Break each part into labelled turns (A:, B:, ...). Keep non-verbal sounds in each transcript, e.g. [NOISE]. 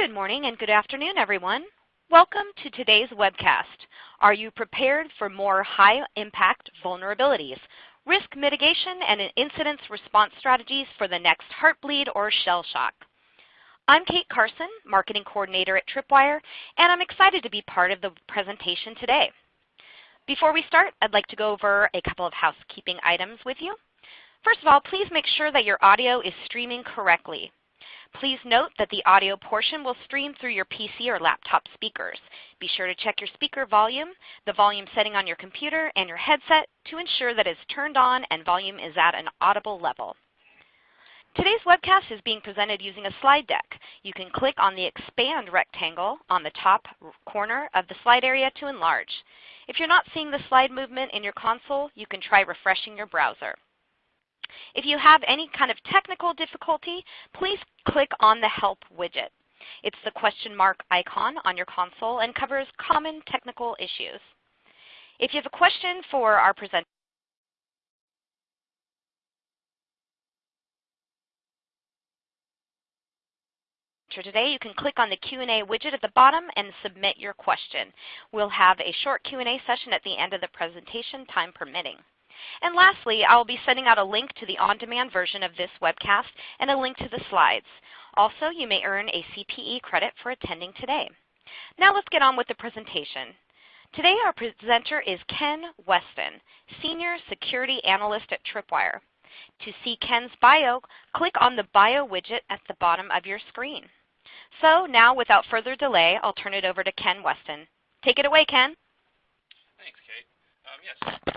A: Good morning and good afternoon, everyone. Welcome to today's webcast. Are you prepared for more high-impact vulnerabilities, risk mitigation, and incident response strategies for the next Heartbleed or shell shock? I'm Kate Carson, Marketing Coordinator at Tripwire, and I'm excited to be part of the presentation today. Before we start, I'd like to go over a couple of housekeeping items with you. First of all, please make sure that your audio is streaming correctly. Please note that the audio portion will stream through your PC or laptop speakers. Be sure to check your speaker volume, the volume setting on your computer, and your headset to ensure that it's turned on and volume is at an audible level. Today's webcast is being presented using a slide deck. You can click on the expand rectangle on the top corner of the slide area to enlarge. If you're not seeing the slide movement in your console, you can try refreshing your browser. If you have any kind of technical difficulty, please click on the Help widget. It's the question mark icon on your console and covers common technical issues. If you have a question for our presenter today, you can click on the Q&A widget at the bottom and submit your question. We'll have a short Q&A session at the end of the presentation, time permitting. And lastly, I'll be sending out a link to the on-demand version of this webcast and a link to the slides. Also, you may earn a CPE credit for attending today. Now let's get on with the presentation. Today our presenter is Ken Westin, Senior Security Analyst at Tripwire. To see Ken's bio, click on the bio widget at the bottom of your screen. So now without further delay, I'll turn it over to Ken Westin. Take it away, Ken.
B: Thanks, Kate. Um, yes.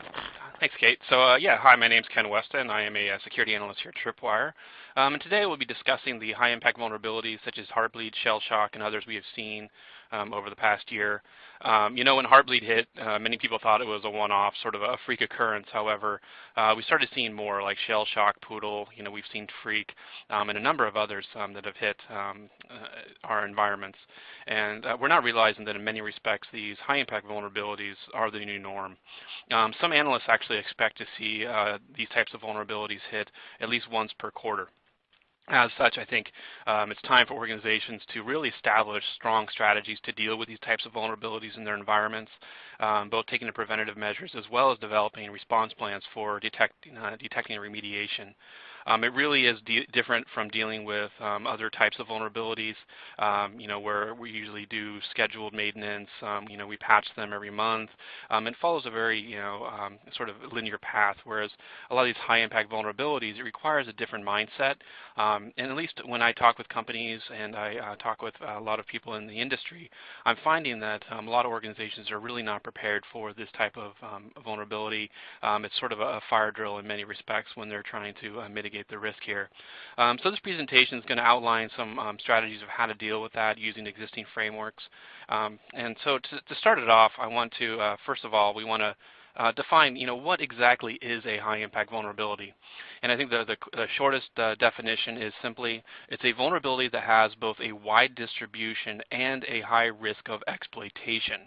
B: Thanks, Kate. So uh, yeah, hi, my name is Ken Westin. I am a, a security analyst here at Tripwire. Um, and today we'll be discussing the high-impact vulnerabilities such as Heartbleed, Shell Shock, and others we have seen um, over the past year. Um, you know, when Heartbleed hit, uh, many people thought it was a one-off, sort of a freak occurrence. However, uh, we started seeing more like Shell Shock, Poodle, you know, we've seen Freak, um, and a number of others um, that have hit um, uh, our environments. And uh, we're not realizing that in many respects these high-impact vulnerabilities are the new norm. Um, some analysts actually expect to see uh, these types of vulnerabilities hit at least once per quarter. As such, I think um, it's time for organizations to really establish strong strategies to deal with these types of vulnerabilities in their environments, um, both taking the preventative measures as well as developing response plans for detecting, uh, detecting remediation. Um, it really is different from dealing with um, other types of vulnerabilities, um, you know, where we usually do scheduled maintenance. Um, you know, we patch them every month. Um, it follows a very, you know, sort of linear path, whereas a lot of these high-impact vulnerabilities, it requires a different mindset. and at least when I talk with companies and I uh, talk with a lot of people in the industry, I'm finding that a lot of organizations are really not prepared for this type of vulnerability. it's sort of a, fire drill in many respects when they're trying to uh, mitigate mitigate the risk here. Um, so this presentation is going to outline some um, strategies of how to deal with that using existing frameworks. Um, and so to, to, start it off, I want to, uh, first of all, we want to uh, define, you know, what exactly is a high-impact vulnerability. And I think the, the, the shortest uh, definition is simply it's a vulnerability that has both a wide distribution and a high risk of exploitation.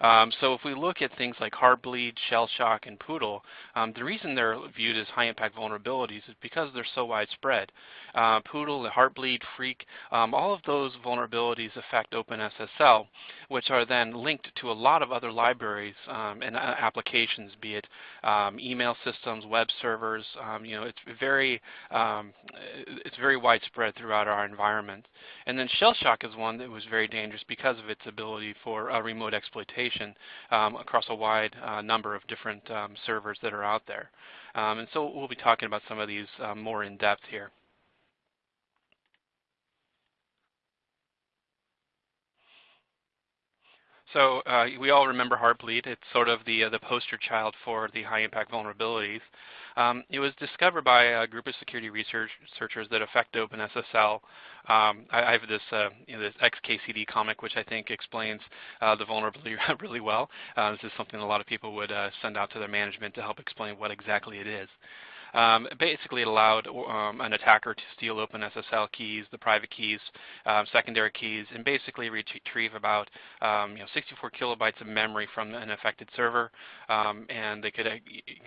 B: Um, so if we look at things like Heartbleed, Shell Shock, and Poodle, um, the reason they're viewed as high impact vulnerabilities is because they're so widespread. Uh, Poodle, Heartbleed, Freak, um, all of those vulnerabilities affect OpenSSL, which are then linked to a lot of other libraries um, and uh, applications, be it um, email systems, web servers. Um, you know, it's very it's very widespread throughout our environment. And then Shell Shock is one that was very dangerous because of its ability for uh, remote exploitation um, across a wide uh, number of different um, servers that are out there. Um, and so we'll be talking about some of these uh, more in depth here. So uh, we all remember Heartbleed. It's sort of the, uh, the poster child for the high impact vulnerabilities. Um, it was discovered by a group of security researchers that affect OpenSSL. Um, I, I, have this, uh, you know, this XKCD comic, which I think explains uh, the vulnerability [LAUGHS] really well. Uh, this is something a lot of people would uh, send out to their management to help explain what exactly it is. Um, basically, allowed um, an attacker to steal open SSL keys, the private keys, uh, secondary keys, and basically retrieve about um, you know, 64 kilobytes of memory from an affected server, um, and they could uh,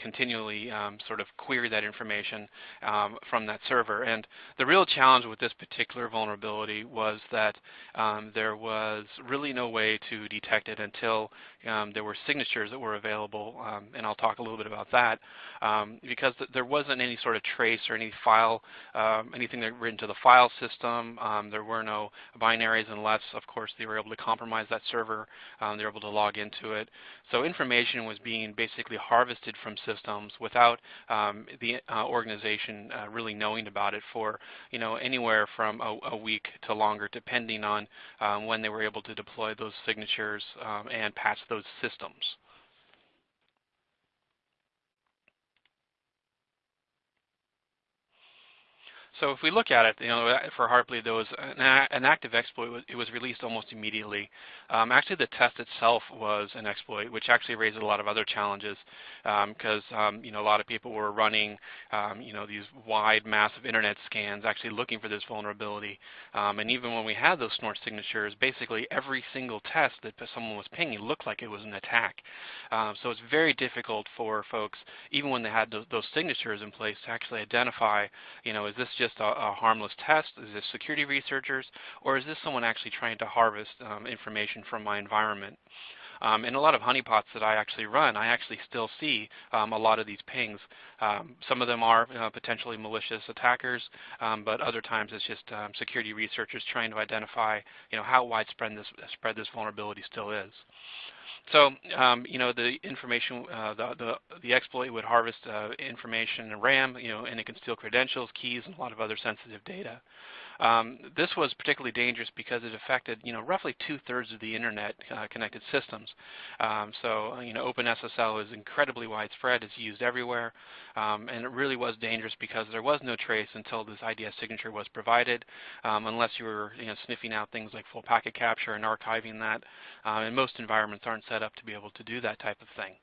B: continually um, sort of query that information um, from that server. And the real challenge with this particular vulnerability was that there was really no way to detect it until there were signatures that were available, and I'll talk a little bit about that, because there wasn't any sort of trace or any file, um, anything that written to the file system. Um, there were no binaries unless, of course, they were able to compromise that server. Um, they were able to log into it. So information was being basically harvested from systems without um, the uh, organization uh, really knowing about it for you know anywhere from a, a week to longer, depending on um, when they were able to deploy those signatures um, and patch those systems. So if we look at it, you know, for Heartbleed, there was an, active exploit. It was released almost immediately. Um, actually, the test itself was an exploit, which actually raised a lot of other challenges because um, um, you know a lot of people were running um, you know these wide, massive internet scans, actually looking for this vulnerability. Um, and even when we had those snort signatures, basically every single test that someone was pinging looked like it was an attack. So it's very difficult for folks, even when they had those, those signatures in place, to actually identify, you know, is this just just a, a, harmless test? Is this security researchers? Or is this someone actually trying to harvest um, information from my environment? Um, in a lot of honeypots that I actually run, I actually still see um, a lot of these pings. Um, some of them are uh, potentially malicious attackers, um, but other times it's just um, security researchers trying to identify you know, how widespread this, spread this vulnerability still is. So, um, you know, the information, uh, the, the, the, exploit would harvest uh, information in RAM, you know, and it can steal credentials, keys, and a lot of other sensitive data. Um, this was particularly dangerous because it affected, you know, roughly two-thirds of the internet uh, connected systems. Um, so, you know, OpenSSL is incredibly widespread. It's used everywhere. Um, and it really was dangerous because there was no trace until this IDS signature was provided, um, unless you were, you know, sniffing out things like full packet capture and archiving that. Uh, and most environments aren't set up to be able to do that type of thing.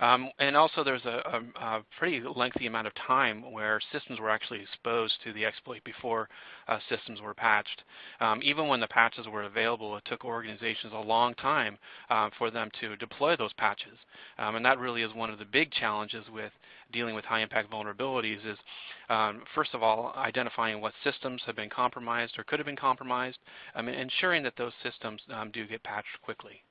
B: Um, and also there's a, a, a, pretty lengthy amount of time where systems were actually exposed to the exploit before uh, systems were patched. Um, even when the patches were available, it took organizations a long time uh, for them to deploy those patches. Um, and that really is one of the big challenges with dealing with high impact vulnerabilities is um, first of all identifying what systems have been compromised or could have been compromised um, and ensuring that those systems do get patched quickly.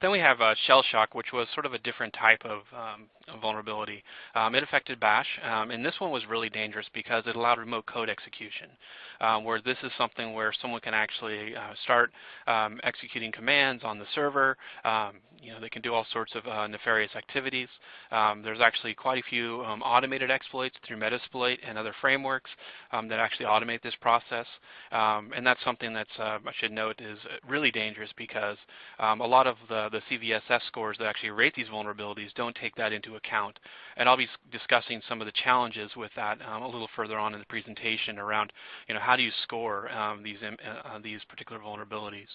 B: Then we have uh, shell shock, which was sort of a different type of um, vulnerability. Um, it affected bash, um, and this one was really dangerous because it allowed remote code execution, um, where this is something where someone can actually uh, start um, executing commands on the server. You know, they can do all sorts of uh, nefarious activities. there's actually quite a few automated exploits through Metasploit and other frameworks that actually automate this process, and that's something that's uh, I should note is really dangerous because a lot of the the CVSS scores that actually rate these vulnerabilities don't take that into account. And I'll be discussing some of the challenges with that um, a little further on in the presentation around, you know, how do you score um, these, uh, uh, these particular vulnerabilities.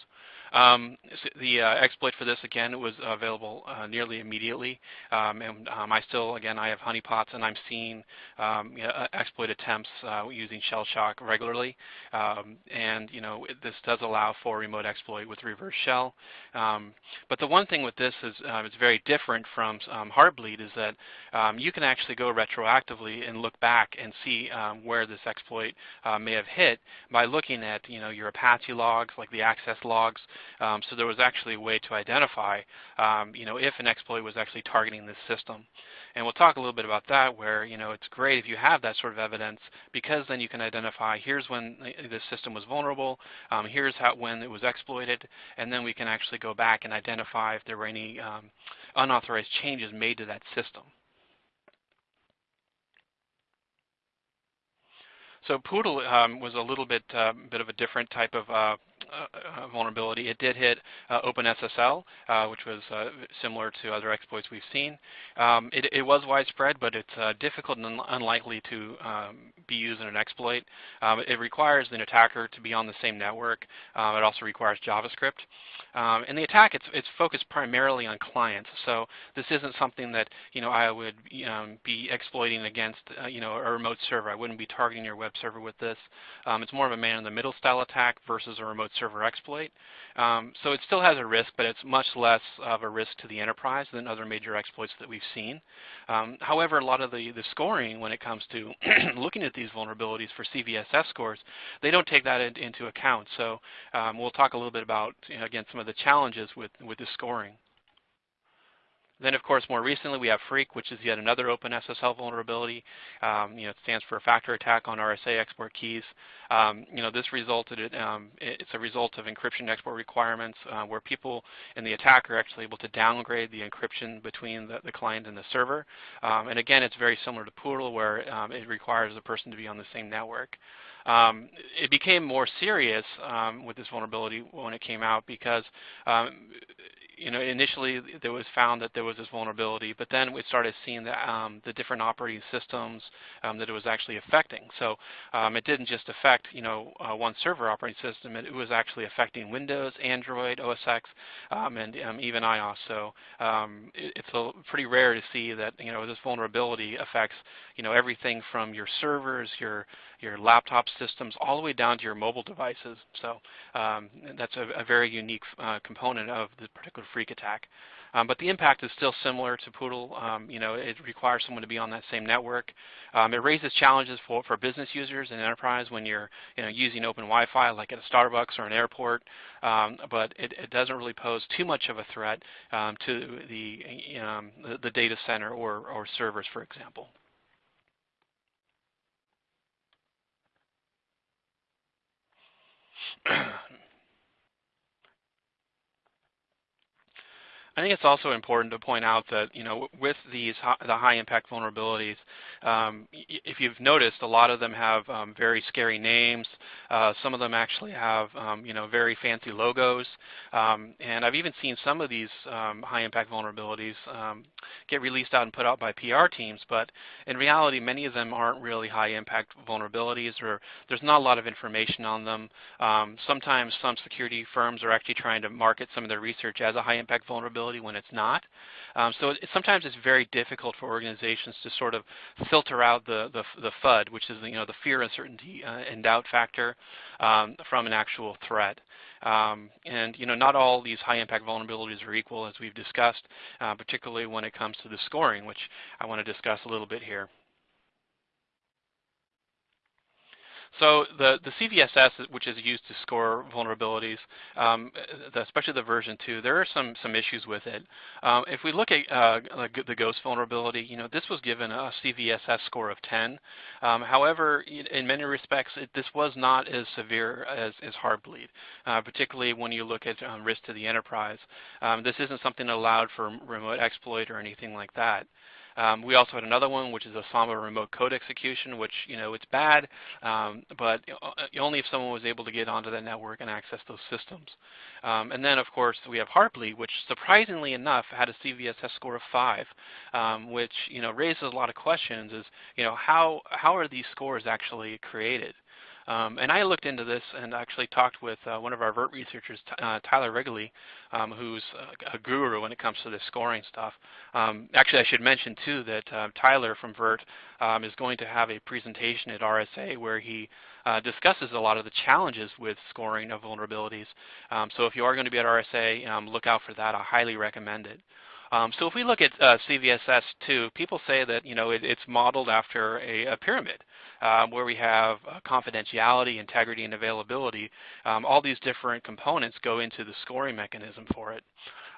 B: Um, the uh, exploit for this, again, was available uh, nearly immediately. Um, and um, I still, again, I have honeypots and I'm seeing um, you know, uh, exploit attempts uh, using shell shock regularly. and, you know, it, this does allow for remote exploit with reverse shell. but the one thing with this is it's very different from Heartbleed is that um, you can actually go retroactively and look back and see um, where this exploit uh, may have hit by looking at you know your Apache logs, like the access logs. Um, so there was actually a way to identify um, you know if an exploit was actually targeting this system. And we'll talk a little bit about that where you know it's great if you have that sort of evidence because then you can identify here's when the system was vulnerable, um, here's how when it was exploited, and then we can actually go back and identify if there were any um, unauthorized changes made to that system. So Poodle um, was a little bit uh, bit of a different type of uh, vulnerability, it did hit uh, OpenSSL, uh, which was uh, similar to other exploits we've seen. Um, it, it, was widespread, but it's uh, difficult and un unlikely to um, be used in an exploit. Um, it requires an attacker to be on the same network. It also requires JavaScript. Um, and the attack, it's, it's focused primarily on clients. So this isn't something that you know I would um, be exploiting against uh, you know a remote server. I wouldn't be targeting your web server with this. Um, it's more of a man-in-the-middle style attack versus a remote server exploit. Um, so it still has a risk, but it's much less of a risk to the enterprise than other major exploits that we've seen. Um, however, a lot of the, the scoring when it comes to [CLEARS THROAT] looking at these vulnerabilities for CVSS scores, they don't take that in, into account. So um, we'll talk a little bit about, you know, again, some of the challenges with, with the scoring. Then, of course, more recently we have Freak, which is yet another OpenSSL vulnerability. Um, you know, it stands for a factor attack on RSA export keys. Um, you know, this resulted in, um, it's a result of encryption export requirements uh, where people and the attacker are actually able to downgrade the encryption between the, the client and the server. Um, and again, it's very similar to Poodle where um, it requires the person to be on the same network. Um, it became more serious um, with this vulnerability when it came out because um, you know, initially there was found that there was this vulnerability, but then we started seeing the, um, the different operating systems um, that it was actually affecting. So um, it didn't just affect, you know, uh, one server operating system. It, it, was actually affecting Windows, Android, OS X, um, and um, even iOS. So um, it, it's a, pretty rare to see that, you know, this vulnerability affects, you know, everything from your servers, your your laptop systems, all the way down to your mobile devices. So um, that's a, a, very unique uh, component of the particular Freak attack. Um, but the impact is still similar to Poodle. Um, you know, it requires someone to be on that same network. Um, it raises challenges for, for business users and enterprise when you're you know, using open Wi-Fi like at a Starbucks or an airport. Um, but it, it, doesn't really pose too much of a threat um, to the, the, the data center or, or servers, for example. [CLEARS THROAT] I think it's also important to point out that you know with these the high impact vulnerabilities, um, if you've noticed, a lot of them have um, very scary names. Uh, some of them actually have um, you know very fancy logos, um, and I've even seen some of these um, high impact vulnerabilities um, get released out and put out by PR teams. But in reality, many of them aren't really high impact vulnerabilities, or there's not a lot of information on them. sometimes some security firms are actually trying to market some of their research as a high impact vulnerability when it's not. Um, so it, sometimes it's very difficult for organizations to sort of filter out the, the, the FUD, which is you know, the fear, uncertainty, uh, and doubt factor um, from an actual threat. Um, and you know, not all these high-impact vulnerabilities are equal, as we've discussed, uh, particularly when it comes to the scoring, which I want to discuss a little bit here. So the, the CVSS, which is used to score vulnerabilities, um, especially the version 2, there are some, some issues with it. Um, if we look at uh, the Ghost vulnerability, you know, this was given a CVSS score of 10. Um, however, in many respects, it, this was not as severe as, as Heartbleed, uh, particularly when you look at um, risk to the enterprise. Um, this isn't something allowed for remote exploit or anything like that. Um, we also had another one, which is a Samba remote code execution, which you know it's bad, um, but uh, only if someone was able to get onto that network and access those systems. Um, and then, of course, we have Heartbleed, which surprisingly enough had a CVSS score of five, um, which you know raises a lot of questions. Is you know how how are these scores actually created? Um, and I looked into this and actually talked with uh, one of our VERT researchers, uh, Tyler Reguly, um, who's a, a, guru when it comes to this scoring stuff. Um, actually, I should mention too that uh, Tyler from VERT um, is going to have a presentation at RSA where he uh, discusses a lot of the challenges with scoring of vulnerabilities. Um, so if you are going to be at RSA, look out for that. I highly recommend it. Um, so if we look at uh, CVSS2, people say that you know it, it's modeled after a, a pyramid um, where we have uh, confidentiality, integrity, and availability. Um, all these different components go into the scoring mechanism for it.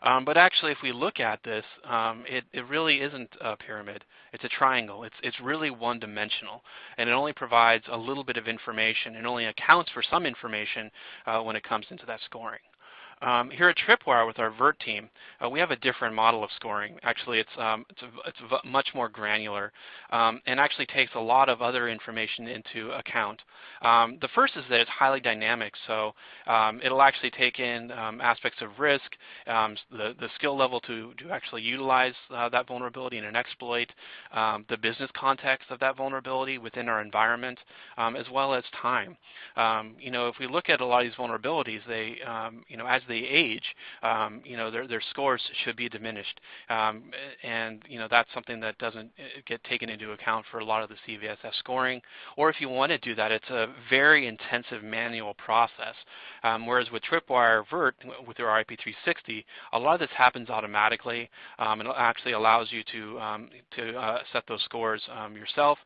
B: Um, but actually, if we look at this, um, it, it, really isn't a pyramid. It's a triangle. It's, it's really one-dimensional, and it only provides a little bit of information. It only accounts for some information uh, when it comes into that scoring. Um, here at Tripwire with our VERT team, uh, we have a different model of scoring. Actually, it's, um, it's, a, it's much more granular um, and actually takes a lot of other information into account. Um, the first is that it's highly dynamic, so um, it'll actually take in um, aspects of risk, the, the skill level to, to actually utilize uh, that vulnerability in an exploit, the business context of that vulnerability within our environment, as well as time. you know, if we look at a lot of these vulnerabilities, they, you know, as they age, um, you know, their, their scores should be diminished. Um, and, you know, that's something that doesn't uh, get taken into account for a lot of the CVSS scoring. Or if you want to do that, it's a very intensive manual process. Um, whereas with Tripwire VERT, with our IP360, a lot of this happens automatically. Um, it actually allows you to, um, to uh, set those scores um, yourself.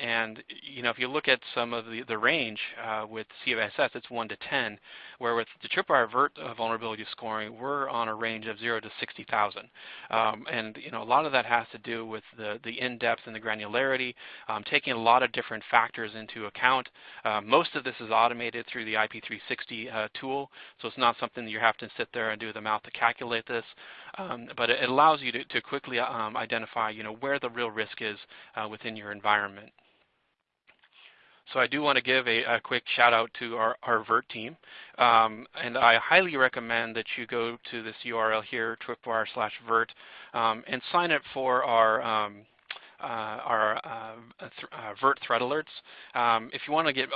B: And, you know, if you look at some of the, the range uh, with CVSS, it's 1 to 10, where with the Tripwire VERT uh, vulnerability scoring, we're on a range of 0 to 60,000. Um, and you know, a lot of that has to do with the, the in-depth and the granularity, um, taking a lot of different factors into account. Uh, most of this is automated through the IP360 uh, tool, so it's not something that you have to sit there and do the math to calculate this. Um, but it, allows you to, to quickly um, identify you know, where the real risk is uh, within your environment. So I do want to give a, a quick shout out to our, our VERT team. Um, and I highly recommend that you go to this URL here, tripwire slash VERT, um, and sign up for our um, our uh, th uh, VERT threat alerts. Um, if you want to get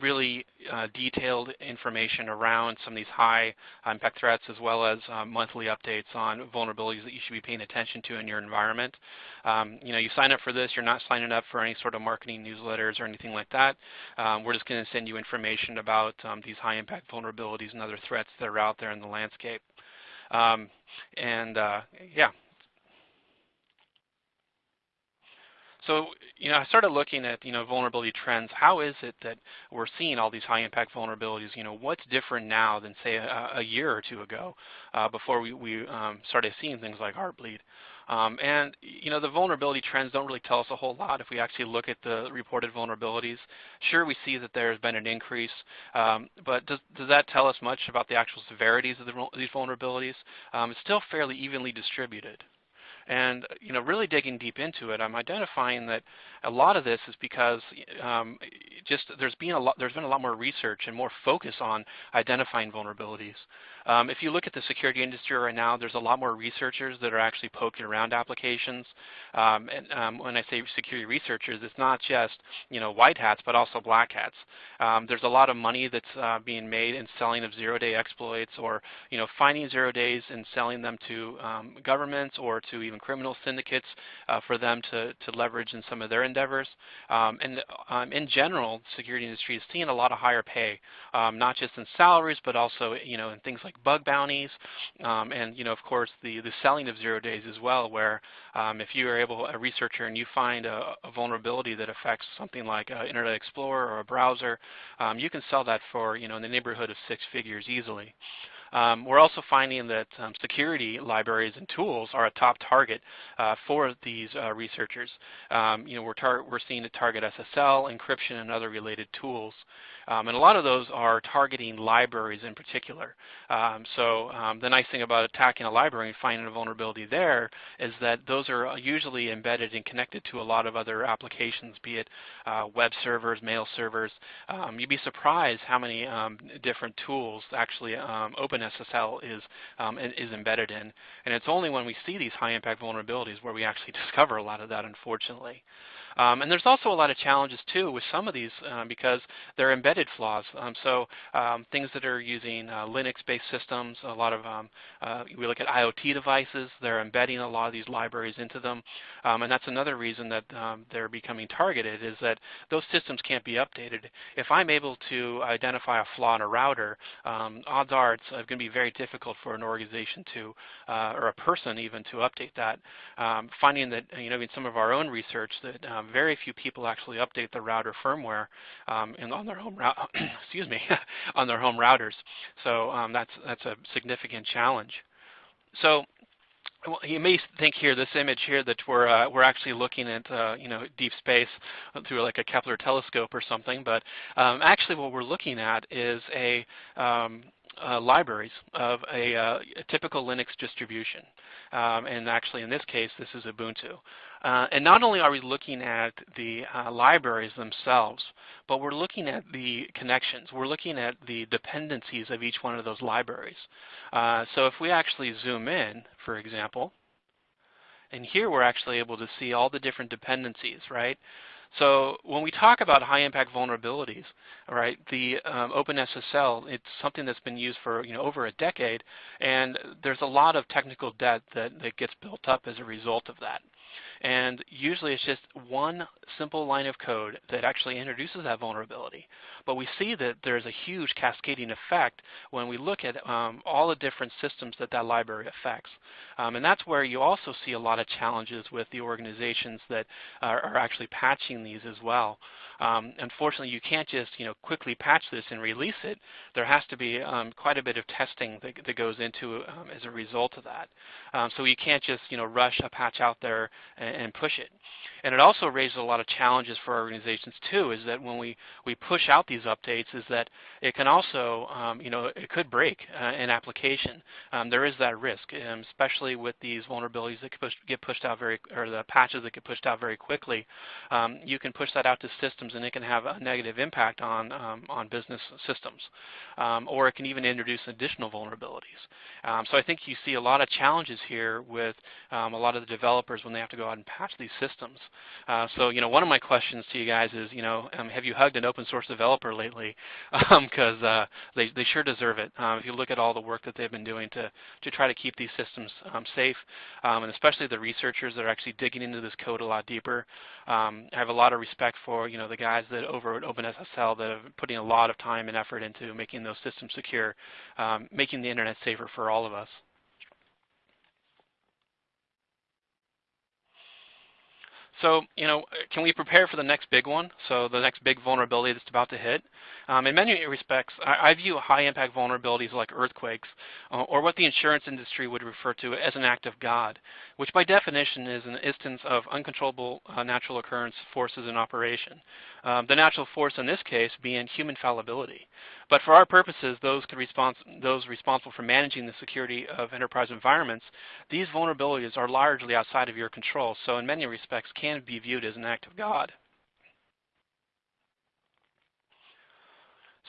B: really detailed information around some of these high impact threats as well as monthly updates on vulnerabilities that you should be paying attention to in your environment, um, you know, you sign up for this, you're not signing up for any sort of marketing newsletters or anything like that. Um, we're just going to send you information about um, these high impact vulnerabilities and other threats that are out there in the landscape. Um, and uh, yeah, So, you know, I started looking at, you know, vulnerability trends. How is it that we're seeing all these high impact vulnerabilities? You know, what's different now than say a, a year or two ago uh, before we, we um, started seeing things like Heartbleed? Um, and you know, the vulnerability trends don't really tell us a whole lot if we actually look at the reported vulnerabilities. Sure, we see that there's been an increase, um, but does, does that tell us much about the actual severities of the, these vulnerabilities? Um, it's still fairly evenly distributed. And you know, really digging deep into it, I'm identifying that a lot of this is because um, just there's been a lot there's been a lot more research and more focus on identifying vulnerabilities. Um, if you look at the security industry right now, there's a lot more researchers that are actually poking around applications. Um, and um, when I say security researchers, it's not just you know white hats, but also black hats. Um, there's a lot of money that's uh, being made in selling of zero-day exploits, or you know finding zero days and selling them to um, governments or to even criminal syndicates uh, for them to, to leverage in some of their endeavors. Um, and in general, the security industry is seeing a lot of higher pay, not just in salaries, but also you know in things like like bug bounties, um, and you know, of course, the the selling of zero days as well, where um, if you are able a researcher and you find a, a vulnerability that affects something like uh, Internet Explorer or a browser, um, you can sell that for you know in the neighborhood of six figures easily. Um, we're also finding that um, security libraries and tools are a top target uh, for these uh, researchers. Um, you know, we're, we're seeing it target SSL, encryption, and other related tools. Um, and a lot of those are targeting libraries in particular. Um, so um, the nice thing about attacking a library and finding a vulnerability there is that those are usually embedded and connected to a lot of other applications, be it uh, web servers, mail servers. Um, you'd be surprised how many um, different tools actually OpenSSL is, is embedded in. And it's only when we see these high impact vulnerabilities where we actually [LAUGHS] discover a lot of that, unfortunately. Um, and there's also a lot of challenges too with some of these uh, because they're embedded flaws. Um, so um, things that are using uh, Linux-based systems, a lot of, um, uh, we look at IoT devices, they're embedding a lot of these libraries into them. Um, and that's another reason that they're becoming targeted is that those systems can't be updated. If I'm able to identify a flaw in a router, odds are it's going to be very difficult for an organization to, uh, or a person even, to update that. finding that, you know, in some of our own research that um, very few people actually update the router firmware um, in, on their home [CLEARS THROAT] excuse me [LAUGHS] on their home routers. So um, that's that's a significant challenge. So you may think here, this image here, that we're uh, we're actually looking at uh, you know deep space through like a Kepler telescope or something, but um, actually what we're looking at is a um, uh, libraries of a, uh, a, typical Linux distribution. Um, and actually in this case, this is Ubuntu. Uh, and not only are we looking at the uh, libraries themselves, but we're looking at the connections. We're looking at the dependencies of each one of those libraries. Uh, so if we actually zoom in, for example, and here we're actually able to see all the different dependencies, right? So when we talk about high impact vulnerabilities, right, the um, OpenSSL, it's something that's been used for you know over a decade, and there's a lot of technical debt that, that gets built up as a result of that. And usually it's just one simple line of code that actually introduces that vulnerability. But we see that there's a huge cascading effect when we look at um, all the different systems that that library affects. Um, and that's where you also see a lot of challenges with the organizations that are, are actually patching these as well. Um, unfortunately, you can't just you know quickly patch this and release it. There has to be um, quite a bit of testing that, that goes into um, as a result of that. Um, so you can't just you know rush a patch out there and, and push it. And it also raises a lot of challenges for organizations too, is that when we, we push out these updates is that it can also, um, you know, it could break uh, an application. Um, there is that risk, especially with these vulnerabilities that push, get pushed out very, or the patches that get pushed out very quickly. You can push that out to systems and it can have a negative impact on, um, on business systems. Um, or it can even introduce additional vulnerabilities. so I think you see a lot of challenges here with a lot of the developers when they have to go out and patch these systems. Uh, so, you know, one of my questions to you guys is, you know, um, have you hugged an open source developer lately? Because [LAUGHS] um, uh, they, they sure deserve it. Um, if you look at all the work that they've been doing to, to try to keep these systems um, safe, um, and especially the researchers that are actually digging into this code a lot deeper. Um, I have a lot of respect for, you know, the guys that over at OpenSSL that are putting a lot of time and effort into making those systems secure, um, making the internet safer for all of us. So, you know, can we prepare for the next big one? So the next big vulnerability that's about to hit? Um, in many respects, I, I, view high impact vulnerabilities like earthquakes, uh, or what the insurance industry would refer to as an act of God, which by definition is an instance of uncontrollable uh, natural occurrence forces in operation. Um, the natural force in this case being human fallibility. But for our purposes, those, respons those responsible for managing the security of enterprise environments, these vulnerabilities are largely outside of your control, so in many respects can be viewed as an act of God.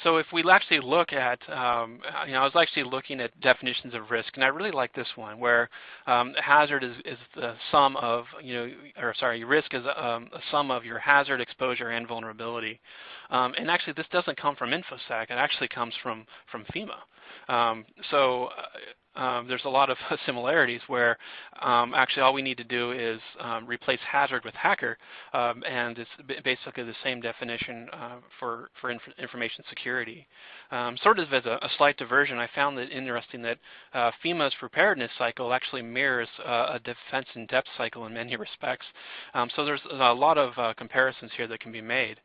B: So if we actually look at, um, you know, I was actually looking at definitions of risk, and I really like this one, where um, hazard is, is, the sum of, you know, or sorry, risk is um, a sum of your hazard, exposure, and vulnerability. Um, and actually, this doesn't come from InfoSec; it actually comes from from FEMA. Um, so uh, um, there's a lot of [LAUGHS] similarities where um, actually all we need to do is um, replace hazard with hacker, um, and it's basically the same definition uh, for, for inf information security. Um, sort of as a, a, slight diversion, I found it interesting that uh, FEMA's preparedness cycle actually mirrors uh, a defense in depth cycle in many [LAUGHS] respects. Um, so there's a lot of uh, comparisons here that can be made.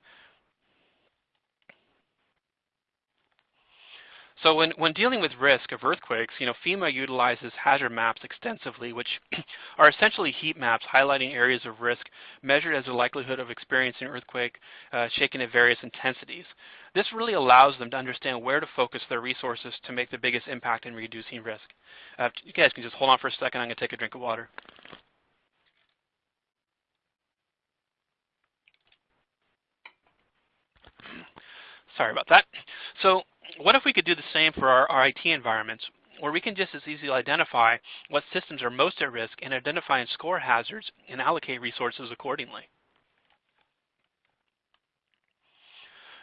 B: So when, when dealing with risk of earthquakes, you know, FEMA utilizes hazard maps extensively, which [CLEARS THROAT] are essentially heat maps highlighting areas of risk measured as the likelihood of experiencing earthquake uh, shaken at various intensities. This really allows them to understand where to focus their resources to make the biggest impact in reducing risk. Uh, you guys can just hold on for a second. I'm going to take a drink of water. [CLEARS THROAT] Sorry about that. So what if we could do the same for our, our IT environments, where we can just as easily identify what systems are most at risk and identify and score hazards and allocate resources accordingly.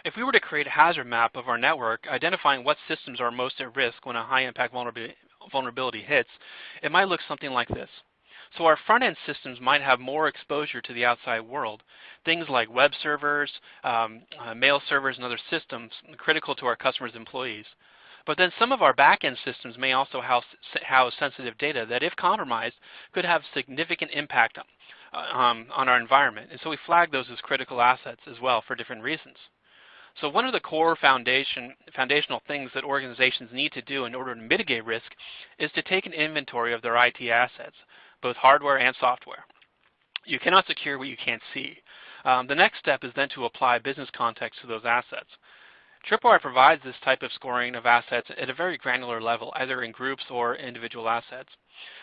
B: If we were to create a hazard map of our network, identifying what systems are most at risk when a high impact vulnerability hits, it might look something like this. So our front-end systems might have more exposure to the outside world. Things like web servers, um, uh, mail servers, and other systems critical to our customers' employees. But then some of our back-end systems may also house, house, sensitive data that, if compromised, could have significant impact uh, um, on our environment. And so we flag those as critical assets as well for different reasons. So one of the core foundation, foundational things that organizations need to do in order to mitigate risk is to take an inventory of their IT assets, both hardware and software. You cannot secure what you can't see. Um, the next step is then to apply business context to those assets. Tripwire provides this type of scoring of assets at a very granular level, either in groups or individual assets,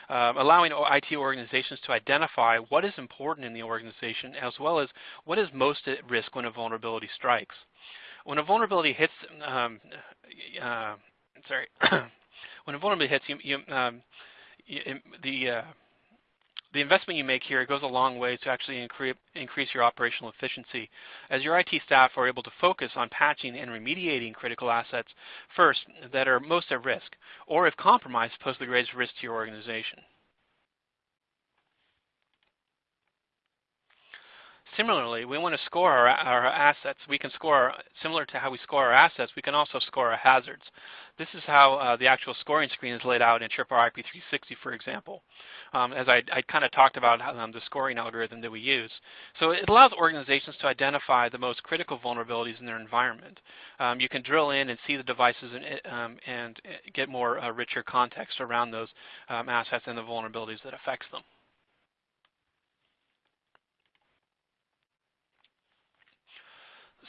B: um, allowing IT organizations to identify what is important in the organization as well as what is most at risk when a vulnerability strikes. When a vulnerability hits, um, uh, sorry, [COUGHS] when a vulnerability hits, you, you, um, you, the uh, the investment you make here goes a long way to actually increase your operational efficiency as your IT staff are able to focus on patching and remediating critical assets first that are most at risk, or if compromised, pose the greatest risk to your organization. Similarly, we want to score our, our assets. We can score, our, similar to how we score our assets, we can also score our hazards. This is how uh, the actual scoring screen is laid out in Tripwire IP360, for example, um, as I, I kind of talked about um, the scoring algorithm that we use. So it allows organizations to identify the most critical vulnerabilities in their environment. Um, you can drill in and see the devices and, um, and uh, get more uh, richer context around those um, assets and the vulnerabilities that affects them.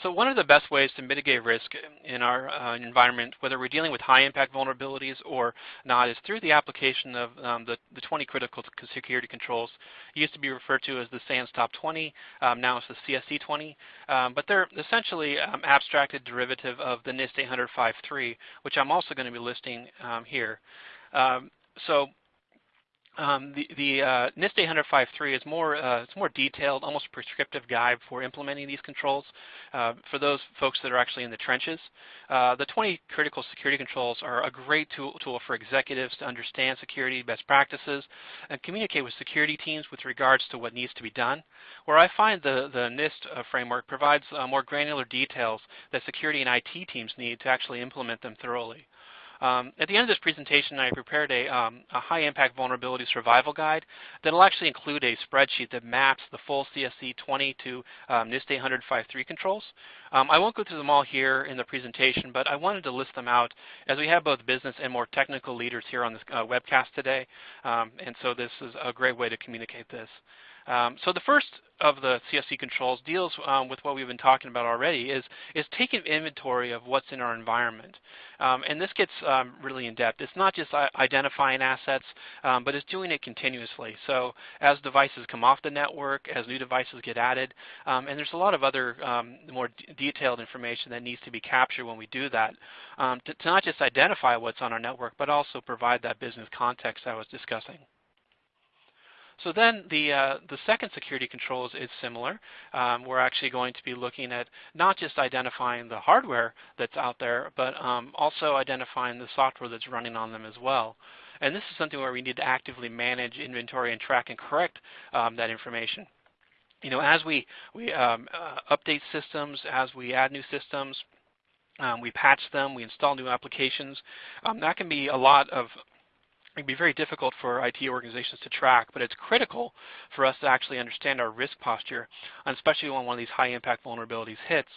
B: So one of the best ways to mitigate risk in our uh, environment, whether we're dealing with high impact vulnerabilities or not, is through the application of um, the, the 20 critical security controls. It used to be referred to as the SANS Top 20, um, now it's the CSC 20, um, but they're essentially um, abstracted derivative of the NIST 800-53, which I'm also going to be listing um, here. Um, so um, the, the uh, NIST 800-53 is more, uh, it's more detailed, almost prescriptive guide for implementing these controls uh, for those folks that are actually in the trenches. Uh, the 20 critical security controls are a great tool, tool for executives to understand security best practices and communicate with security teams with regards to what needs to be done. Where I find the, the NIST uh, framework provides uh, more granular details that security and IT teams need to actually implement them thoroughly. Um, at the end of this presentation, I prepared a, um, a, high impact vulnerability survival guide that will actually include a spreadsheet that maps the full CSC 20 to um, NIST 800 controls. Um, I won't go through them all here in the presentation, but I wanted to list them out as we have both business and more technical leaders here on this uh, webcast today, um, and so this is a great way to communicate this. Um, so the first of the CSC controls deals um, with what we've been talking about already is, is taking inventory of what's in our environment. Um, and this gets um, really in depth. It's not just identifying assets, um, but it's doing it continuously. So as devices come off the network, as new devices get added, um, and there's a lot of other more detailed information that needs to be captured when we do that, to, to not just identify what's on our network, but also provide that business context I was discussing. So then the, uh, the second security controls is similar. Um, we're actually going to be looking at not just identifying the hardware that's out there, but um, also identifying the software that's running on them as well. And this is something where we need to actively manage inventory and track and correct um, that information. You know, as we, we um, uh, update systems, as we add new systems, um, we patch them, we install new applications, um, that can be a lot of it can be very difficult for IT organizations to track, but it's critical for us to actually understand our risk posture, especially when one of these high impact vulnerabilities hits,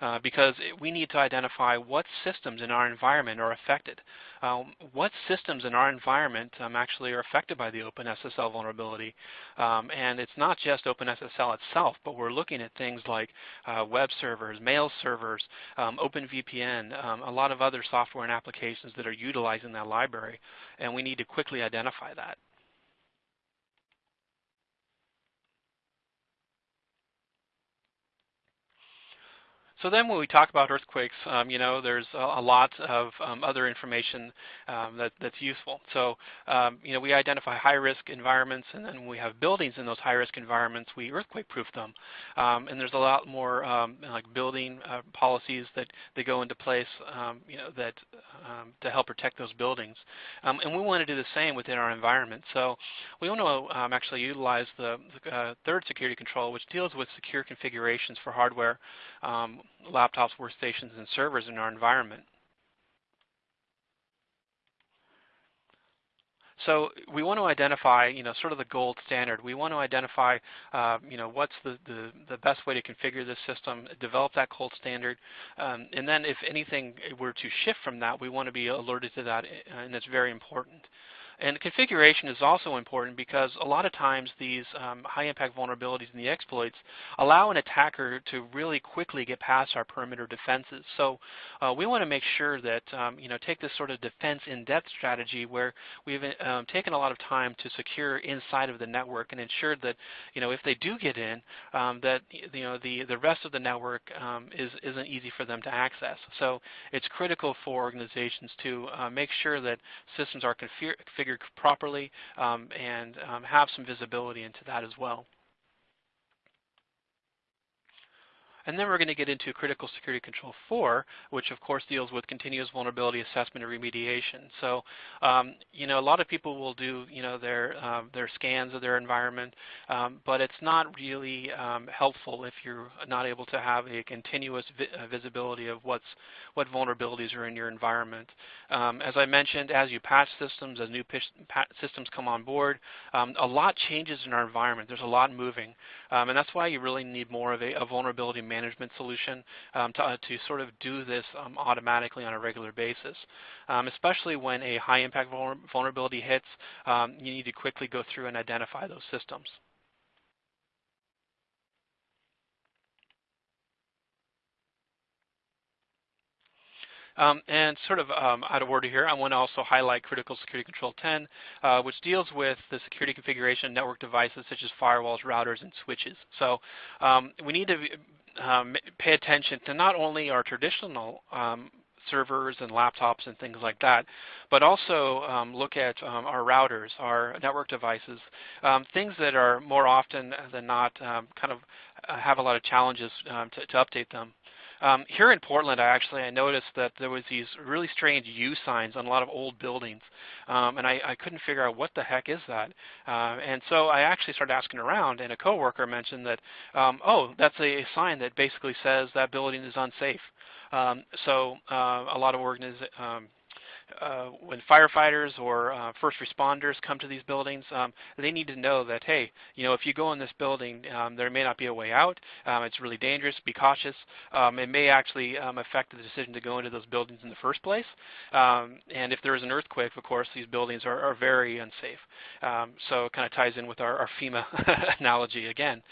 B: uh, because we need to identify what systems in our environment are affected. Um, what systems in our environment um, actually are affected by the OpenSSL vulnerability. Um, and it's not just OpenSSL itself, but we're looking at things like uh, web servers, mail servers, um, OpenVPN, um, a lot of other software and applications that are utilizing that library. And we need to quickly identify that. So then when we talk about earthquakes, um, you know, there's a, a lot of um, other information um, that, that's useful. So, um, you know, we identify high-risk environments, and then we have buildings in those high-risk environments, we earthquake-proof them. Um, and there's a lot more um, like building uh, policies that, that go into place, you know, that to help protect those buildings. and we want to do the same within our environment. So we want to actually utilize the, the uh, third security control, which deals with secure configurations for hardware um, laptops, workstations, and servers in our environment. so we want to identify, you know, sort of the gold standard. We want to identify, uh, you know, what's the, the, the, best way to configure this system, develop that gold standard, um, and then if anything were to shift from that, we want to be alerted to that, and it's very important. And configuration is also important because a lot of times these um, high impact vulnerabilities and the exploits allow an attacker to really quickly get past our perimeter defenses. So uh, we want to make sure that, um, you know, take this sort of defense in-depth strategy where we've um, taken a lot of time to secure inside of the network and ensure that, you know, if they do get in, um, that, you know, the, the rest of the network um, is, isn't easy for them to access. So it's critical for organizations to uh, make sure that systems are configured configured properly um, and um, have some visibility into that as well. And then we're going to get into Critical Security Control 4, which of course deals with continuous vulnerability assessment and remediation. So, um, you know, a lot of people will do, you know, their, um, their scans of their environment, um, but it's not really um, helpful if you're not able to have a continuous vi uh, visibility of what's, what vulnerabilities are in your environment. Um, as I mentioned, as you patch systems, as new systems come on board, um, a lot changes in our environment. There's a lot moving. and that's why you really need more of a, a vulnerability management management solution um, to, uh, to sort of do this um, automatically on a regular basis. Um, especially when a high impact vulnerability hits, um, you need to quickly go through and identify those systems. Um, and sort of um, out of order here, I want to also highlight Critical Security Control 10, uh, which deals with the security configuration of network devices such as firewalls, routers, and switches. So um, we need to um, pay attention to not only our traditional um, servers and laptops and things like that, but also um, look at um, our routers, our network devices, um, things that are more often than not um, kind of uh, have a lot of challenges to, to update them. Um, here in Portland, I actually I noticed that there was these really strange U signs on a lot of old buildings, um, and I, I, couldn't figure out what the heck is that. Uh, and so I actually started asking around, and a coworker mentioned that, um, oh, that's a, a, sign that basically says that building is unsafe. Um, so uh, a lot of organizations um, uh, when firefighters or uh, first responders come to these buildings, um, they need to know that, hey, you know, if you go in this building, um, there may not be a way out. Um, it's really dangerous. Be cautious. Um, it may actually um, affect the decision to go into those buildings in the first place. Um, and if there is an earthquake, of course, these buildings are, are very unsafe. so it kind of ties in with our, our FEMA [LAUGHS] analogy again.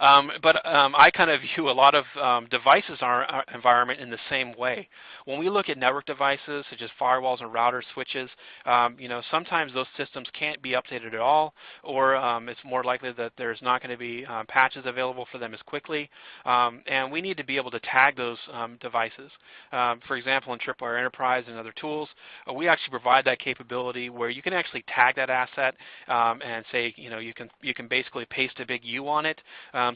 B: but I kind of view a lot of devices in our, our environment in the same way. When we look at network devices such as firewalls and router switches, um, you know, sometimes those systems can't be updated at all, or um, it's more likely that there's not going to be um, patches available for them as quickly. Um, and we need to be able to tag those um, devices. For example, in Tripwire Enterprise and other tools, uh, we actually provide that capability where you can actually tag that asset and say, you know, you can you can basically paste a big U on it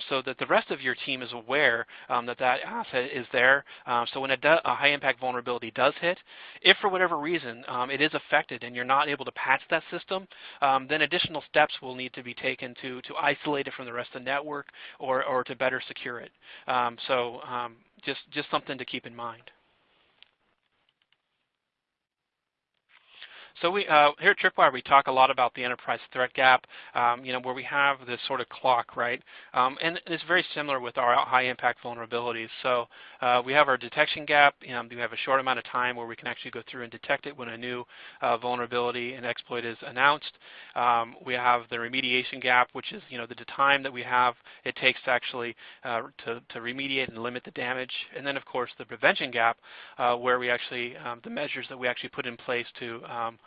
B: so that the rest of your team is aware that that asset is there. so when a, a high impact vulnerability does hit, if for whatever reason reason um, it is affected and you're not able to patch that system, um, then additional steps will need to be taken to, to isolate it from the rest of the network or, or to better secure it. Um, so um, just, just something to keep in mind. So we, uh, here at Tripwire, we talk a lot about the enterprise threat gap, um, you know, where we have this sort of clock, right? Um, and it's very similar with our high impact vulnerabilities. So uh, we have our detection gap. You know, we have a short amount of time where we can actually go through and detect it when a new uh, vulnerability and exploit is announced. Um, we have the remediation gap, which is, you know, the time that we have it takes to actually uh, to, to, remediate and limit the damage. And then, of course, the prevention gap, uh, where we actually, um, the measures that we actually put in place to um,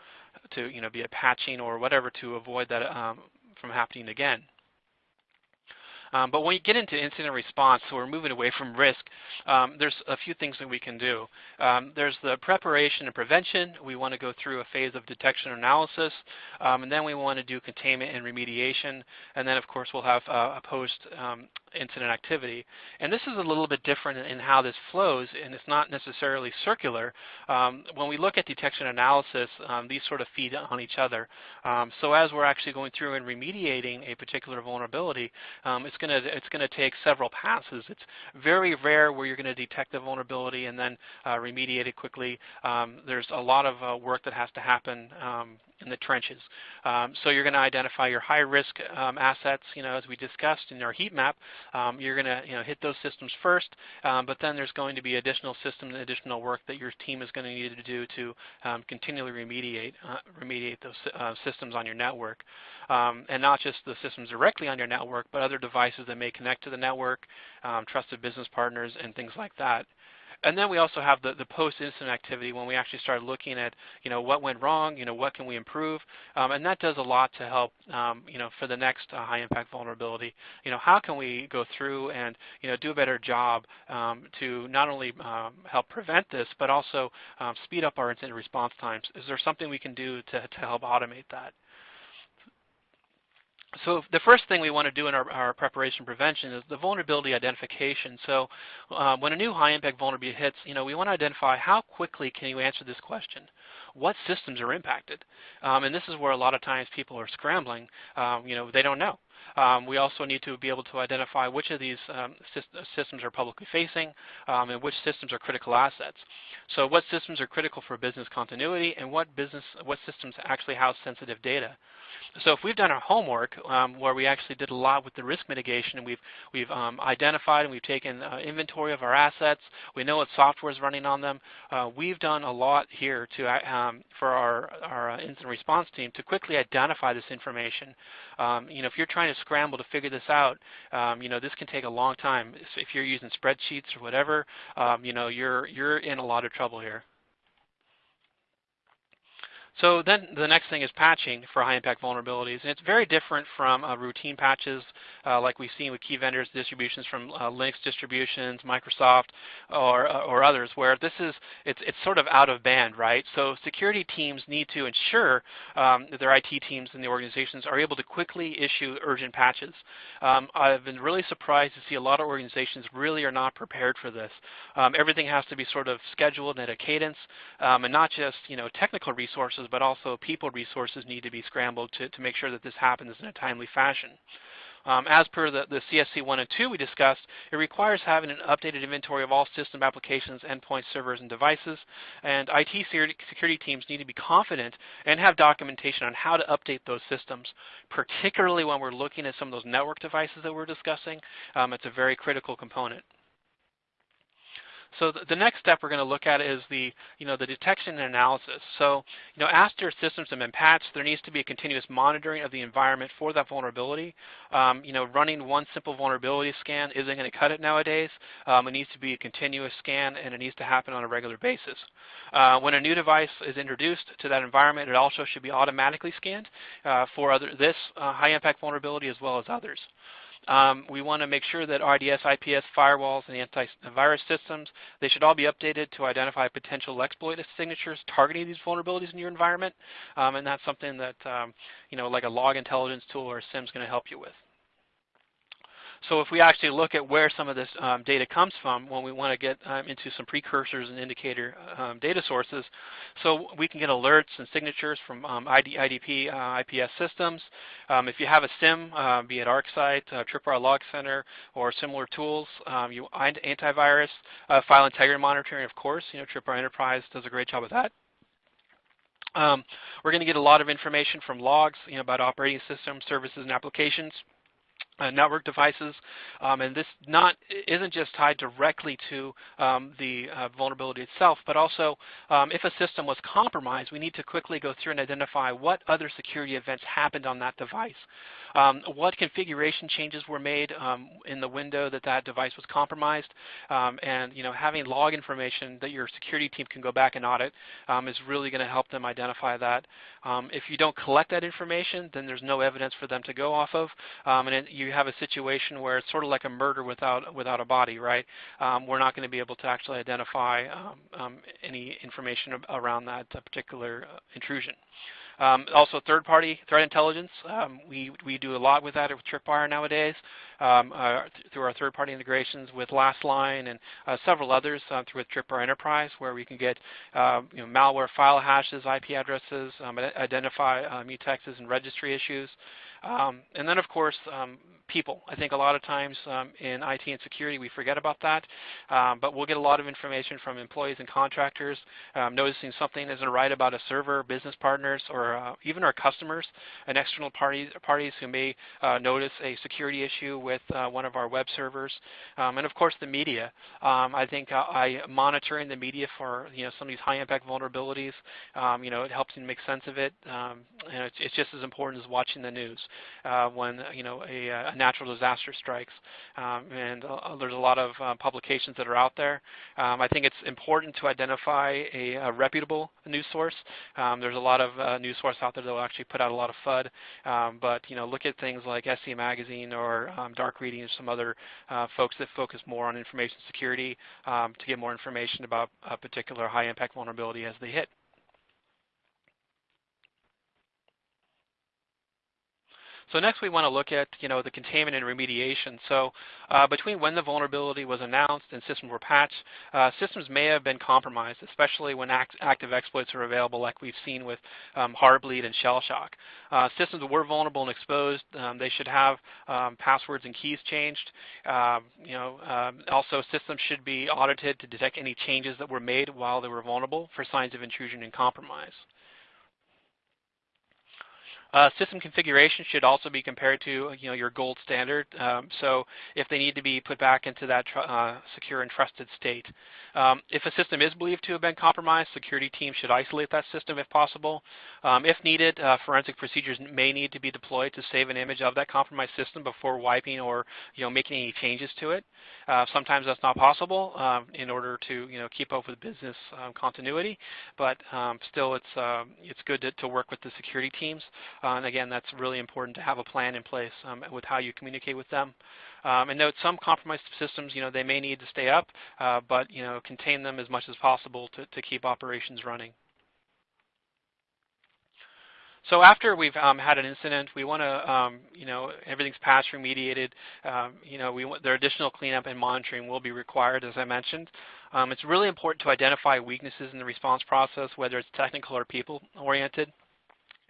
B: to you know be a patching or whatever to avoid that um, from happening again. Um, but when you get into incident response, so we're moving away from risk, um, there's a few things that we can do. Um, there's the preparation and prevention. We want to go through a phase of detection and analysis, um, and then we want to do containment and remediation, and then of course we'll have uh, a post-incident um, activity. And this is a little bit different in how this flows, and it's not necessarily circular. Um, when we look at detection analysis, these sort of feed on each other. so as we're actually going through and remediating a particular vulnerability, it's to it's going to take several passes. It's very rare where you're going to detect the vulnerability and then uh, remediate it quickly. Um, there's a lot of uh, work that has to happen um, in the trenches. Um, so you're going to identify your high-risk um, assets, you know, as we discussed in our heat map. Um, you're going to, you know, hit those systems first, um, but then there's going to be additional systems and additional work that your team is going to need to do to um, continually remediate uh, remediate those uh, systems on your network, um, and not just the systems directly on your network, but other devices that may connect to the network, trusted business partners, and things like that. And then we also have the, the post-incident activity when we actually start looking at, you know, what went wrong, you know, what can we improve, um, and that does a lot to help, um, you know, for the next uh, high-impact vulnerability. You know, how can we go through and, you know, do a better job um, to not only um, help prevent this, but also um, speed up our incident response times? Is there something we can do to, to help automate that? So the first thing we want to do in our, our preparation prevention is the vulnerability identification. So uh, when a new high impact vulnerability hits, you know, we want to identify how quickly can you answer this question. What systems are impacted? Um, and this is where a lot of times people are scrambling. Um, you know, they don't know. Um, we also need to be able to identify which of these um, systems are publicly facing um, and which systems are critical assets. So what systems are critical for business continuity and what business what systems actually house sensitive data. So if we've done our homework, um, where we actually did a lot with the risk mitigation, and we've we've um, identified and we've taken uh, inventory of our assets, we know what software is running on them. Uh, we've done a lot here to uh, um, for our our uh, incident response team to quickly identify this information. Um, you know, if you're trying to scramble to figure this out, um, you know, this can take a long time. If you're using spreadsheets or whatever, um, you know, you're you're in a lot of trouble here. So then the next thing is patching for high impact vulnerabilities. And it's very different from uh, routine patches uh, like we've seen with key vendors distributions from uh, Linux distributions, Microsoft, or, uh, or others, where this is, it's, it's sort of out of band, right? So security teams need to ensure um, that their IT teams and the organizations are able to quickly issue urgent patches. Um, I've been really surprised to see a lot of organizations really are not prepared for this. Um, everything has to be sort of scheduled at a cadence, um, and not just you know technical resources, but also people resources need to be scrambled to, to make sure that this happens in a timely fashion. Um, as per the, the CSC 1 and 2 we discussed, it requires having an updated inventory of all system applications, endpoints, servers, and devices. And IT security teams need to be confident and have documentation on how to update those systems, particularly when we're looking at some of those network devices that we're discussing. Um, it's a very critical component. So the, next step we're going to look at is the, you know, the detection and analysis. So, you know, after systems have been patched, there needs to be a continuous monitoring of the environment for that vulnerability. Um, you know, running one simple vulnerability scan isn't going to cut it nowadays. Um, it needs to be a continuous scan, and it needs to happen on a regular basis. Uh, when a new device is introduced to that environment, it also should be automatically scanned uh, for other, this uh, high-impact vulnerability as well as others. Um, we want to make sure that IDS, IPS, firewalls, and antivirus systems, they should all be updated to identify potential exploit signatures targeting these vulnerabilities in your environment. Um, and that's something that, um, you know, like a log intelligence tool or a SIEM is going to help you with. So if we actually look at where some of this um, data comes from when we want to get um, into some precursors and indicator um, data sources, so we can get alerts and signatures from um, ID, IDP uh, IPS systems. Um, if you have a SIEM, uh, be it ArcSight, uh, Tripwire Log Center, or similar tools, um, you antivirus, uh, file integrity monitoring, of course, you know, Tripwire Enterprise does a great job of that. Um, we're going to get a lot of information from logs you know, about operating systems, services, and applications uh, network devices, um, and this not isn't just tied directly to um, the uh, vulnerability itself, but also um, if a system was compromised, we need to quickly go through and identify what other security events happened on that device. Um, what configuration changes were made um, in the window that that device was compromised, um, and you know having log information that your security team can go back and audit is really going to help them identify that. If you don't collect that information, then there's no evidence for them to go off of, and it, you have a situation where it's sort of like a murder without without a body, right? we're not going to be able to actually identify any information around that uh, particular uh, intrusion. Um, also third-party threat intelligence. Um, we, we do a lot with that with Tripwire nowadays um, uh, th through our third-party integrations with Lastline and uh, several others uh, through Tripwire Enterprise where we can get um, you know, malware file hashes, IP addresses, um, identify uh, mutexes and registry issues. Um, and then, of course, um, people. I think a lot of times um, in IT and security we forget about that, um, but we'll get a lot of information from employees and contractors um, noticing something isn't right about a server, business partners, or uh, even our customers and external parties parties who may uh, notice a security issue with uh, one of our web servers, um, and of course the media. Um, I think uh, I monitoring the media for you know some of these high impact vulnerabilities. Um, you know it helps me make sense of it, and it's, it's, just as important as watching the news uh, when you know a, a, natural disaster strikes. Um, and there's a lot of publications that are out there. Um, I think it's important to identify a, a reputable news source. Um, there's a lot of uh, news sources out there that will actually put out a lot of FUD, um, but you know, look at things like SC Magazine or um, Dark Reading and some other uh, folks that focus more on information security um, to get more information about a particular high impact vulnerability as they hit. So next we want to look at you know the containment and remediation. So uh, between when the vulnerability was announced and systems were patched, uh, systems may have been compromised, especially when act active exploits are available like we've seen with um, Heartbleed and Shellshock. Uh, systems that were vulnerable and exposed, um, they should have um, passwords and keys changed. Um, you know, um, also systems should be audited to detect any changes that were made while they were vulnerable for signs of intrusion and compromise. Uh, system configuration should also be compared to you know your gold standard. Um, so if they need to be put back into that uh, secure and trusted state. Um, if a system is believed to have been compromised, security teams should isolate that system if possible. Um, if needed, uh, forensic procedures may need to be deployed to save an image of that compromised system before wiping or you know making any changes to it. Uh, sometimes that's not possible um, in order to you know keep up with business um, continuity, but um, still it's it's good to, to work with the security teams. Uh, and again, that's really important to have a plan in place um, with how you communicate with them. Um, and note some compromised systems, you know, they may need to stay up, uh, but you know, contain them as much as possible to, to keep operations running. So after we've um, had an incident, we want to, um, you know, everything's patched, remediated. Um, you know, we there additional cleanup and monitoring will be required, as I mentioned. Um, it's really important to identify weaknesses in the response process, whether it's technical or people-oriented.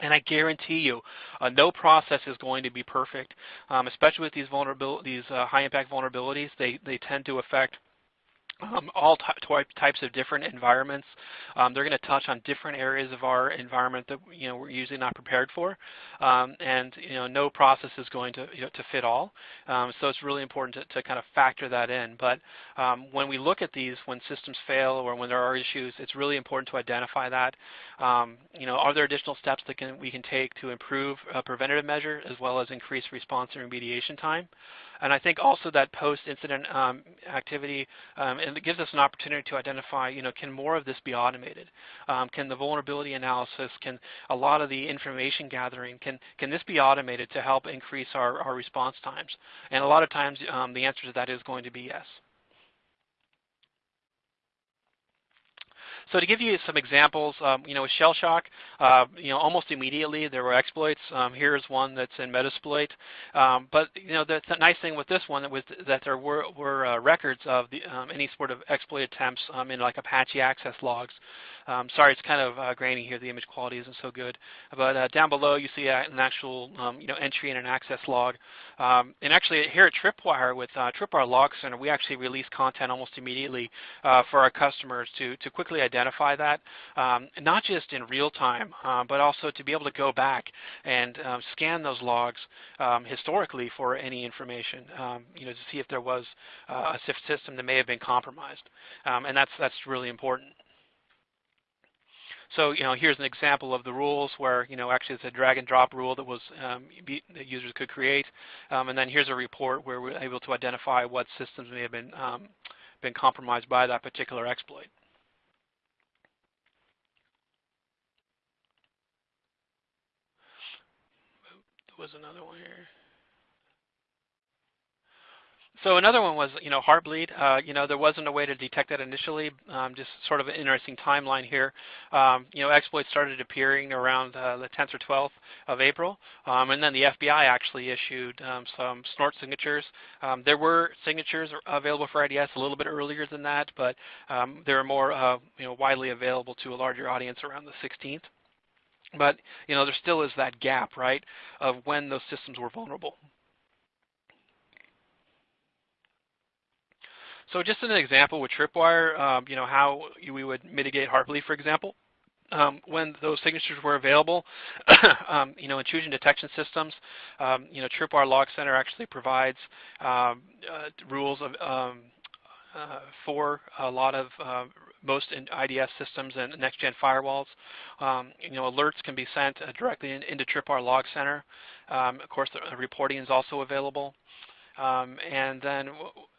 B: And I guarantee you, uh, no process is going to be perfect, um, especially with these vulnerabilities, these uh, high impact vulnerabilities. They, they tend to affect um, all types of different environments. Um, they're going to touch on different areas of our environment that you know we're usually not prepared for, um, and you know no process is going to you know, to fit all. Um, so it's really important to, to, kind of factor that in. But um, when we look at these, when systems fail or when there are issues, it's really important to identify that. Um, you know, are there additional steps that can, we can take to improve a preventative measure as well as increase response and remediation time? And I think also that post-incident um, activity, um, it gives us an opportunity to identify, you know, can more of this be automated? Um, can the vulnerability analysis, can a lot of the information gathering, can, can this be automated to help increase our, our response times? And a lot of times um, the answer to that is going to be yes. So to give you some examples, um, you know, with Shellshock, uh, you know, almost immediately there were exploits. Um, here's one that's in Metasploit. Um, but you know, the, the, nice thing with this one was that there were, were uh, records of the, um, any sort of exploit attempts um, in like Apache access logs. Um, sorry, it's kind of uh, grainy here. The image quality isn't so good. But uh, down below, you see an actual you know entry in an access log. And actually, here at Tripwire with uh, Tripwire Log Center, we actually release content almost immediately uh, for our customers to to quickly identify that, um, not just in real time, uh, but also to be able to go back and um, scan those logs um, historically for any information. you know, to see if there was uh, a system that may have been compromised, and that's that's really important. So you know, here's an example of the rules where you know actually it's a drag and drop rule that was um, be, that users could create, um, and then here's a report where we're able to identify what systems may have been um, been compromised by that particular exploit. There was another one here. So another one was, you know, Heartbleed. Uh, you know, there wasn't a way to detect that initially. Um, just sort of an interesting timeline here. Um, you know, exploits started appearing around uh, the 10th or 12th of April, um, and then the FBI actually issued um, some snort signatures. Um, there were signatures available for IDS a little bit earlier than that, but um, they were more, uh, you know, widely available to a larger audience around the 16th. But you know, there still is that gap, right, of when those systems were vulnerable. So just an example with Tripwire, um, you know, how we would mitigate Heartbleed, for example. um, when those signatures were available, [COUGHS] um, you know, intrusion detection systems, um, you know, Tripwire Log Center actually provides um, uh, rules of um, for a lot of uh, most IDS systems and next-gen firewalls. Um, you know, alerts can be sent uh, directly in, into Tripwire Log Center. Um, of course, the reporting is also available. Um, and then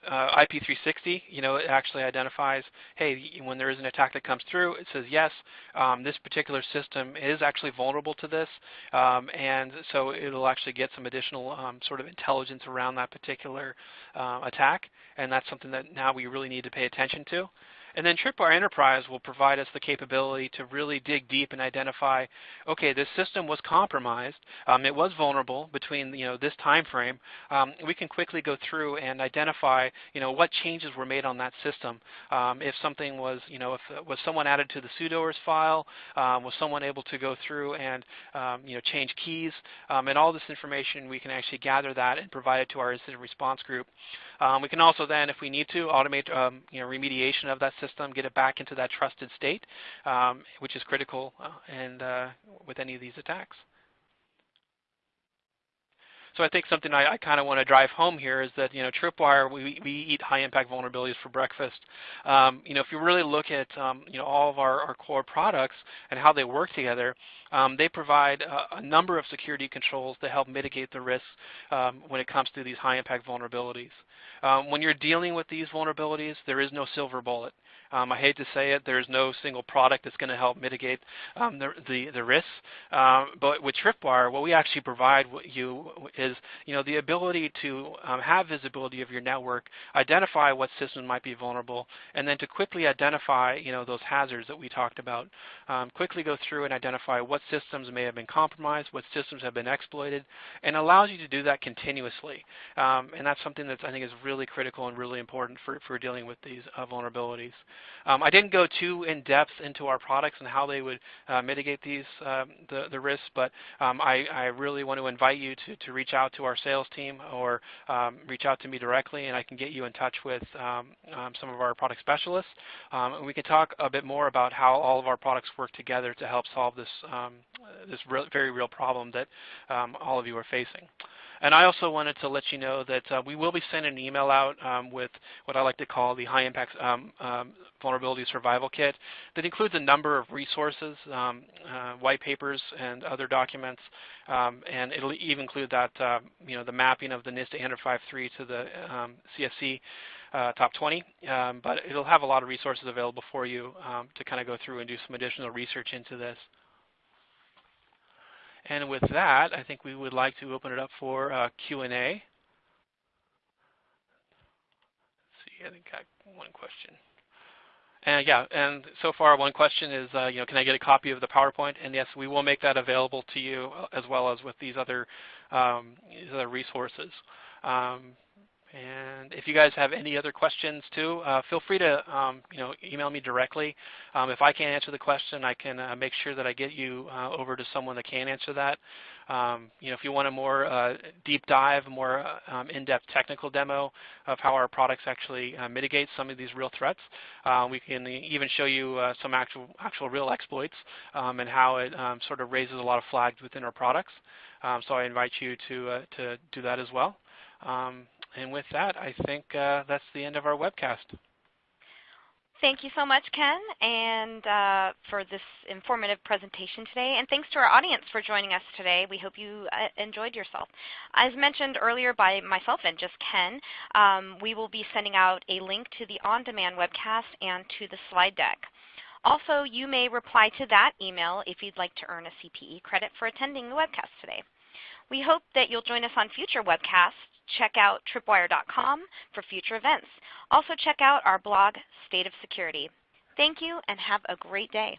B: uh, IP360, you know, it actually identifies, hey, when there is an attack that comes through, it says, yes, um, this particular system is actually vulnerable to this, um, and so it'll actually get some additional um, sort of intelligence around that particular uh, attack, and that's something that now we really need to pay attention to. And then Tripwire Enterprise will provide us the capability to really dig deep and identify, okay, this system was compromised. Um, it was vulnerable between you know this time frame. Um, we can quickly go through and identify you know what changes were made on that system. Um, if something was you know if uh, was someone added to the sudoers file, um, was someone able to go through and um, you know change keys, um, and all this information we can actually gather that and provide it to our incident response group. we can also then, if we need to, automate you know remediation of that system, get it back into that trusted state, um, which is critical uh, and uh, with any of these attacks. So I think something I, I kind of want to drive home here is that you know Tripwire we, we eat high impact vulnerabilities for breakfast. Um, you know if you really look at um, you know all of our, our core products and how they work together, um, they provide a, a, number of security controls to help mitigate the risks um, when it comes to these high impact vulnerabilities. Um, when you're dealing with these vulnerabilities, there is no silver bullet. Um, I hate to say it, there's no single product that's going to help mitigate um, the, the, the, risks. Um, but with Tripwire, what we actually provide you is you know, the ability to um, have visibility of your network, identify what systems might be vulnerable, and then to quickly identify you know, those hazards that we talked about. Um, quickly go through and identify what systems may have been compromised, what systems have been exploited, and allows you to do that continuously. And that's something that I think is really critical and really important for, for dealing with these uh, vulnerabilities. Um, I didn't go too in depth into our products and how they would uh, mitigate these um, the, the risks, but um, I, I, really want to invite you to, to reach out to our sales team or um, reach out to me directly, and I can get you in touch with um, um, some of our product specialists. and we can talk a bit more about how all of our products work together to help solve this this very real problem that all of you are facing. And I also wanted to let you know that uh, we will be sending an email out um, with what I like to call the High Impact um, um, Vulnerability Survival Kit that includes a number of resources, um, uh, white papers, and other documents. Um, and it'll even include that, uh, you know, the mapping of the NIST 800-53 to the um, CSC uh, top 20. but it'll have a lot of resources available for you to kind of go through and do some additional research into this. And with that, I think we would like to open it up for uh, Q&A. See, I think I got one question. And yeah, and so far one question is, uh, you know, can I get a copy of the PowerPoint? And yes, we will make that available to you uh, as well as with these other, um, these other resources. Um, and if you guys have any other questions too, uh, feel free to um, you know email me directly. Um, if I can't answer the question, I can uh, make sure that I get you uh, over to someone that can answer that. Um, you know, if you want a more uh, deep dive, more uh, um, in-depth technical demo of how our products actually uh, mitigate some of these real threats, we can even show you some actual actual real exploits um, and how it um, sort of raises a lot of flags within our products. so I invite you to to do that as well. And with that, I think uh, that's the end of our webcast.
A: Thank you so much, Ken, and uh, for this informative presentation today. And thanks to our audience for joining us today. We hope you uh, enjoyed yourself. As mentioned earlier by myself and just Ken, um, we will be sending out a link to the on-demand webcast and to the slide deck. Also, you may reply to that email if you'd like to earn a CPE credit for attending the webcast today. We hope that you'll join us on future webcasts check out tripwire.com for future events. Also check out our blog, State of Security. Thank you and have a great day.